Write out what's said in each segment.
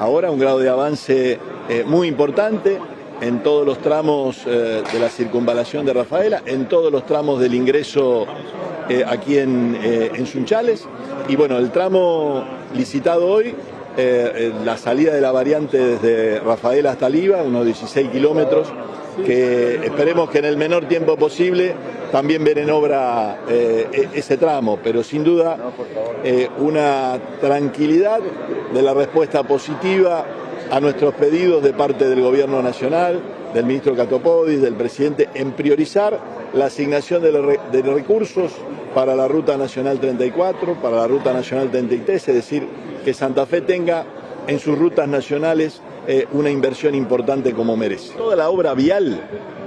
ahora un grado de avance eh, muy importante en todos los tramos eh, de la circunvalación de Rafaela, en todos los tramos del ingreso eh, aquí en, en Sunchales. Y bueno, el tramo licitado hoy la salida de la variante desde Rafaela hasta Liva, unos 16 kilómetros, que esperemos que en el menor tiempo posible también ver en obra e-, ese tramo, pero sin duda una tranquilidad de la respuesta positiva a nuestros pedidos de parte del Gobierno Nacional, del ministro Catopodis, del presidente, en priorizar la asignación de, recursos para la Ruta Nacional 34, para la Ruta Nacional 33, es decir, que Santa Fe tenga en sus rutas nacionales eh, una inversión importante como merece. Toda la obra vial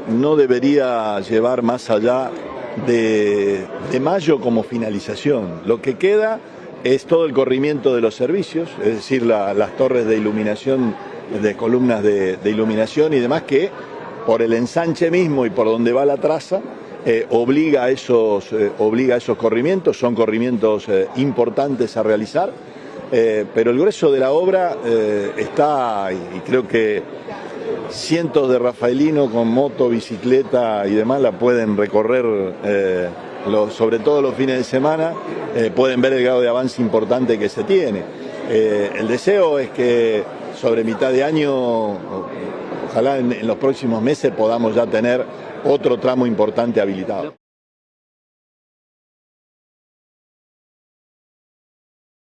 no debería llevar más allá de, de mayo como finalización. Lo que queda es todo el corrimiento de los servicios, es decir, las torres de iluminación, de columnas de, iluminación y demás que por el ensanche mismo y por donde va la traza, eh, obliga, a esos, eh, obliga esos corrimientos, son corrimientos eh, importantes a realizar, pero el grueso de la obra está, y creo que cientos de rafaelinos con moto, bicicleta y demás la pueden recorrer sobre todo los fines de semana, pueden ver el grado de avance importante que se tiene. El deseo es que sobre mitad de año, ojalá en los próximos meses podamos ya tener otro tramo importante habilitado.